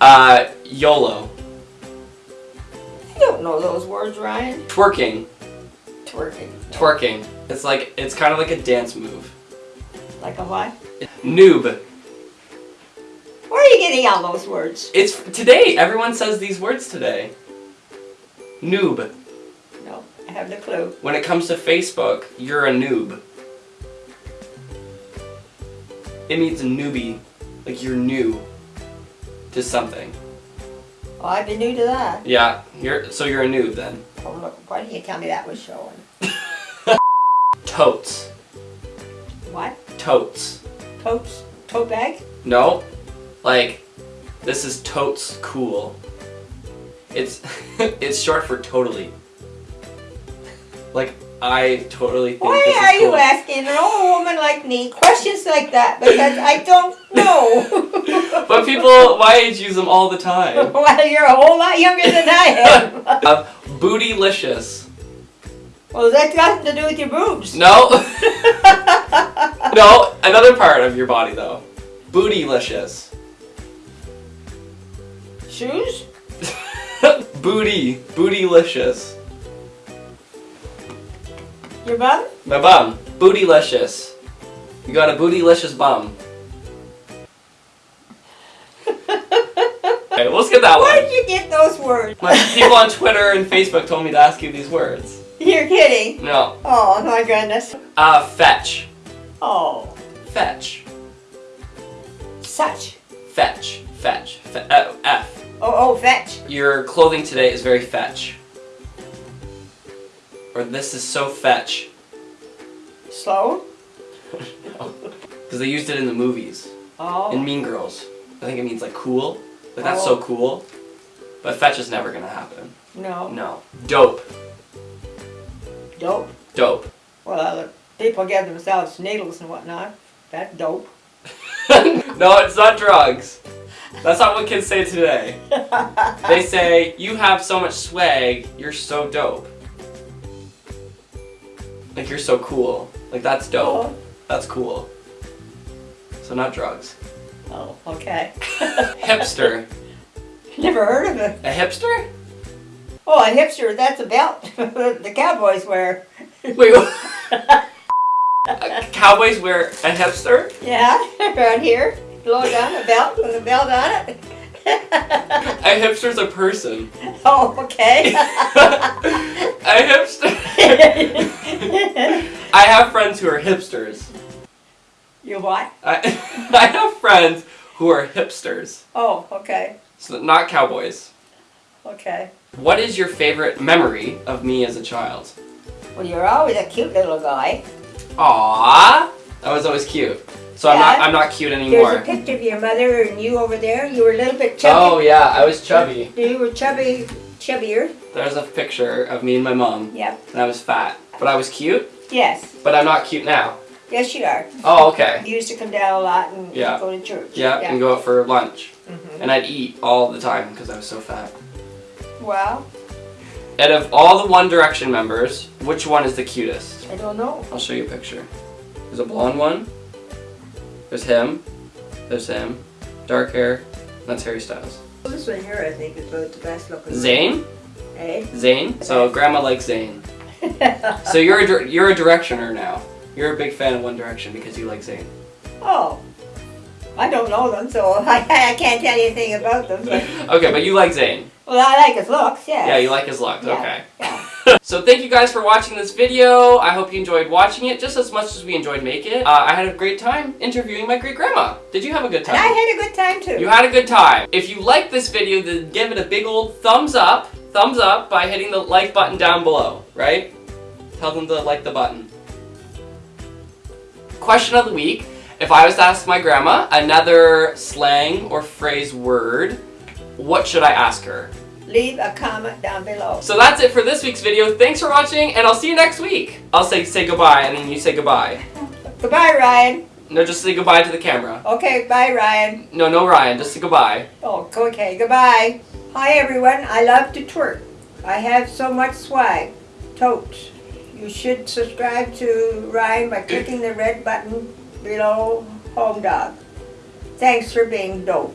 Uh, YOLO. I don't know those words, Ryan. Twerking. Twerking. Twerking. It's like, it's kind of like a dance move. Like a what? Noob. Where are you getting all those words? It's today. Everyone says these words today. Noob. No, I have no clue. When it comes to Facebook, you're a noob. It means a newbie. Like you're new to something. Oh, I'd be new to that. Yeah, you're so you're a noob then. Oh, look, why didn't you tell me that was showing? Totes. What? Totes. Totes? Tote bag? No. Like this is totes cool. It's it's short for totally. Like I totally think Why this is are you asking an old woman like me questions like that? Because I don't know. But people my age use them all the time. well, you're a whole lot younger than I am. Uh, bootylicious. well, that's got to do with your boobs. No. no, another part of your body though. Bootylicious. Shoes? Booty. Bootylicious. Your bum? My bum. Bootylicious. You got a bootylicious bum. That Where one. did you get those words? My people on Twitter and Facebook told me to ask you these words. You're kidding. No. Oh, my goodness. Uh, fetch. Oh, Fetch. such. Fetch. Fetch. Fe- uh, F. Oh, oh, fetch. Your clothing today is very fetch. Or this is so fetch. Slow. Because they used it in the movies. Oh. In Mean Girls. I think it means like cool. Like that's so Oh. cool. But fetch is never gonna happen. no. No. Dope. Dope. Dope. Well, uh, people give themselves needles and whatnot. That's dope. no, it's not drugs. That's not what kids say today. They say, you have so much swag, you're so dope. Like you're so cool. Like that's dope. Oh, That's cool. So not drugs. Oh, okay. Hipster. Never heard of it. A hipster? Oh, a hipster, that's a belt the cowboys wear. Wait, what? Cowboys wear a hipster? Yeah, around here. Blow down a belt with a belt on it. A hipster's a person. oh, okay. a hipster. I have friends who are hipsters. You what? I, I have friends who are hipsters. Oh, okay. So not cowboys. Okay. What is your favorite memory of me as a child? Well, you're always a cute little guy. Aww. I was always cute. So I'm not I'm not cute anymore. There's a picture of your mother and you over there. You were a little bit chubby. Oh yeah, I was chubby. You were chubby, chubbier. There's a picture of me and my mom. Yep. And I was fat. But I was cute, Yes. but I'm not cute now. Yes, you are. Oh, okay. You used to come down a lot and Yeah. go to church. Yeah, and go out for lunch. Mhm. And I'd eat all the time because I was so fat. Well, Out of all the One Direction members, which one is the cutest? I don't know. I'll show you a picture. There's a blonde one. There's him. There's him. Dark hair. That's Harry Styles. This one here, I think, is about the best looking. Zayn? Eh? Zayn? So grandma likes Zayn. So you're a, you're a Directioner now. You're a big fan of One Direction because you like Zayn. oh. I don't know them, so I, I can't tell you anything about them. But, Okay, but you like Zayn. well, I like his looks, yeah. Yeah, you like his looks. Yeah, Okay. Yeah. So thank you guys for watching this video. I hope you enjoyed watching it just as much as we enjoyed making it. Uh, I had a great time interviewing my great grandma. Did you have a good time? And I had a good time too. You had a good time. If you liked this video, then give it a big old thumbs up. Thumbs up by hitting the like button down below, right? Tell them to like the button. Question of the week. If I was to ask my grandma another slang or phrase word, what should I ask her? Leave a comment down below. So that's it for this week's video. Thanks for watching, and I'll see you next week. I'll say say goodbye, and then you say goodbye. Goodbye, Ryan. No, just say goodbye to the camera. Okay, bye, Ryan. No, no, Ryan. Just say goodbye. Oh, okay, goodbye. Hi, everyone. I love to twerk. I have so much swag. Totes. You should subscribe to Ryan by clicking the red button below Home Dog. Thanks for being dope.